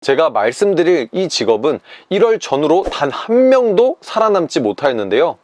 제가 말씀드릴 이 직업은 1월 전후로 단 한 명도 살아남지 못하였는데요.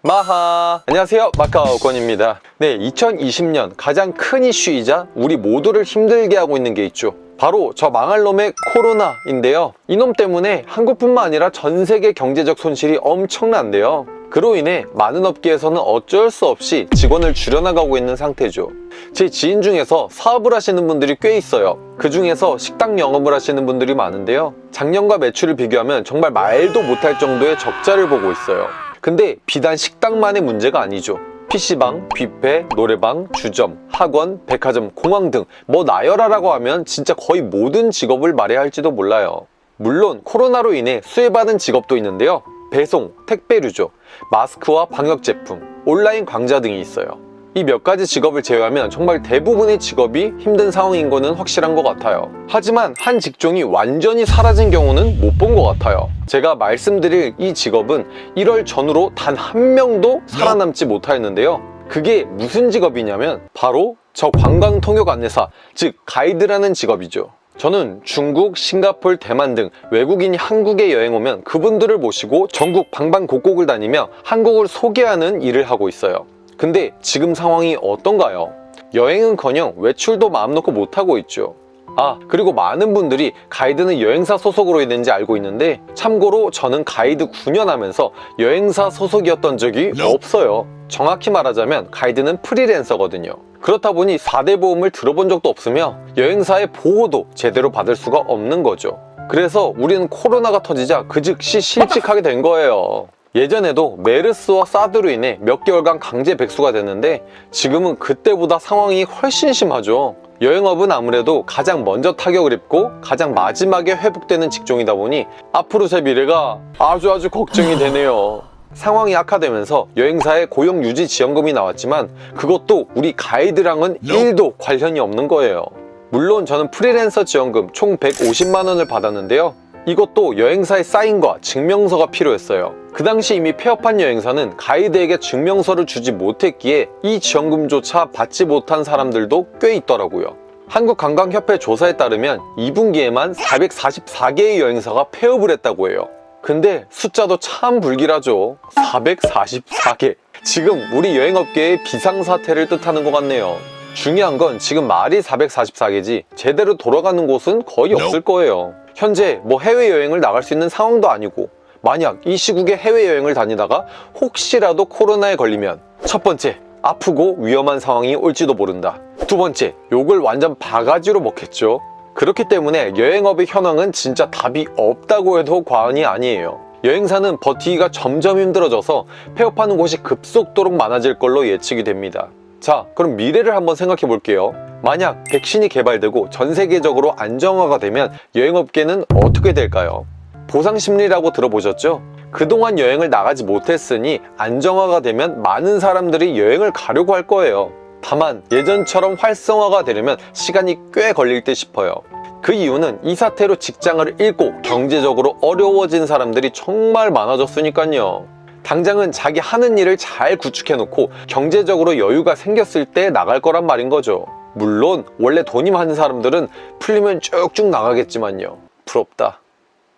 마하! 안녕하세요. 마카오 권입니다. 네, 2020년 가장 큰 이슈이자 우리 모두를 힘들게 하고 있는 게 있죠. 바로 저 망할 놈의 코로나인데요. 이놈 때문에 한국뿐만 아니라 전 세계 경제적 손실이 엄청난데요. 그로 인해 많은 업계에서는 어쩔 수 없이 직원을 줄여나가고 있는 상태죠. 제 지인 중에서 사업을 하시는 분들이 꽤 있어요. 그 중에서 식당 영업을 하시는 분들이 많은데요. 작년과 매출을 비교하면 정말 말도 못할 정도의 적자를 보고 있어요. 근데 비단 식당만의 문제가 아니죠. PC방, 뷔페, 노래방, 주점, 학원, 백화점, 공항 등 뭐 나열하라고 하면 진짜 거의 모든 직업을 말해야 할지도 몰라요. 물론 코로나로 인해 수혜받은 직업도 있는데요. 배송, 택배류죠. 마스크와 방역 제품, 온라인 강좌 등이 있어요. 이 몇 가지 직업을 제외하면 정말 대부분의 직업이 힘든 상황인 거는 확실한 것 같아요. 하지만 한 직종이 완전히 사라진 경우는 못 본 것 같아요. 제가 말씀드릴 이 직업은 1월 전후로 단 한 명도 살아남지 못하였는데요. 그게 무슨 직업이냐면 바로 저 관광통역 안내사, 즉 가이드라는 직업이죠. 저는 중국, 싱가폴, 대만 등 외국인이 한국에 여행 오면 그분들을 모시고 전국 방방곡곡을 다니며 한국을 소개하는 일을 하고 있어요. 근데 지금 상황이 어떤가요? 여행은커녕 외출도 마음 놓고 못하고 있죠. 아 그리고 많은 분들이 가이드는 여행사 소속으로 있는지 알고 있는데 참고로 저는 가이드 9년 하면서 여행사 소속이었던 적이 없어요. 정확히 말하자면 가이드는 프리랜서거든요. 그렇다 보니 4대 보험을 들어본 적도 없으며 여행사의 보호도 제대로 받을 수가 없는 거죠. 그래서 우리는 코로나가 터지자 그 즉시 실직하게 된 거예요. 예전에도 메르스와 사드로 인해 몇 개월간 강제 백수가 됐는데 지금은 그때보다 상황이 훨씬 심하죠. 여행업은 아무래도 가장 먼저 타격을 입고 가장 마지막에 회복되는 직종이다 보니 앞으로 제 미래가 아주 아주 걱정이 되네요. 상황이 악화되면서 여행사에 고용유지 지원금이 나왔지만 그것도 우리 가이드랑은 1도 관련이 없는 거예요. 물론 저는 프리랜서 지원금 총 150만 원을 받았는데요. 이것도 여행사의 사인과 증명서가 필요했어요. 그 당시 이미 폐업한 여행사는 가이드에게 증명서를 주지 못했기에 이 지원금조차 받지 못한 사람들도 꽤 있더라고요. 한국관광협회 조사에 따르면 2분기에만 444개의 여행사가 폐업을 했다고 해요. 근데 숫자도 참 불길하죠. 444개. 지금 우리 여행업계의 비상사태를 뜻하는 것 같네요. 중요한 건 지금 말이 444개지 제대로 돌아가는 곳은 거의 없을 거예요. 현재 뭐 해외여행을 나갈 수 있는 상황도 아니고 만약 이 시국에 해외여행을 다니다가 혹시라도 코로나에 걸리면 첫 번째 아프고 위험한 상황이 올지도 모른다. 두 번째 욕을 완전 바가지로 먹겠죠. 그렇기 때문에 여행업의 현황은 진짜 답이 없다고 해도 과언이 아니에요. 여행사는 버티기가 점점 힘들어져서 폐업하는 곳이 급속도로 많아질 걸로 예측이 됩니다. 자 그럼 미래를 한번 생각해 볼게요 만약 백신이 개발되고 전 세계적으로 안정화가 되면 여행업계는 어떻게 될까요? 보상심리라고 들어보셨죠? 그동안 여행을 나가지 못했으니 안정화가 되면 많은 사람들이 여행을 가려고 할 거예요 다만 예전처럼 활성화가 되려면 시간이 꽤 걸릴 듯 싶어요 그 이유는 이 사태로 직장을 잃고 경제적으로 어려워진 사람들이 정말 많아졌으니까요 당장은 자기 하는 일을 잘 구축해놓고 경제적으로 여유가 생겼을 때 나갈 거란 말인 거죠 물론 원래 돈이 많은 사람들은 풀리면 쭉쭉 나가겠지만요. 부럽다.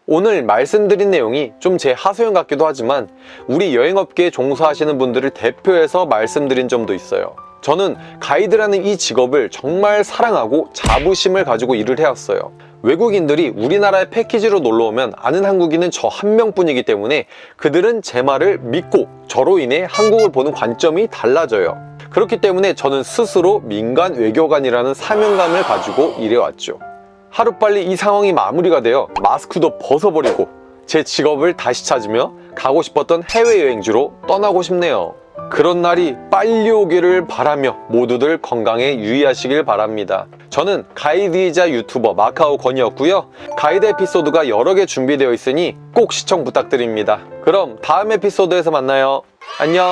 오늘 말씀드린 내용이 좀 제 하소연 같기도 하지만 우리 여행업계에 종사하시는 분들을 대표해서 말씀드린 점도 있어요. 저는 가이드라는 이 직업을 정말 사랑하고 자부심을 가지고 일을 해왔어요 외국인들이 우리나라에 패키지로 놀러오면 아는 한국인은 저 한 명뿐이기 때문에 그들은 제 말을 믿고 저로 인해 한국을 보는 관점이 달라져요. 그렇기 때문에 저는 스스로 민간 외교관이라는 사명감을 가지고 일해왔죠. 하루빨리 이 상황이 마무리가 되어 마스크도 벗어버리고 제 직업을 다시 찾으며 가고 싶었던 해외여행지로 떠나고 싶네요. 그런 날이 빨리 오기를 바라며 모두들 건강에 유의하시길 바랍니다 저는 가이드이자 유튜버 마카오 건이었고요. 가이드 에피소드가 여러 개 준비되어 있으니 꼭 시청 부탁드립니다. 그럼 다음 에피소드에서 만나요. 안녕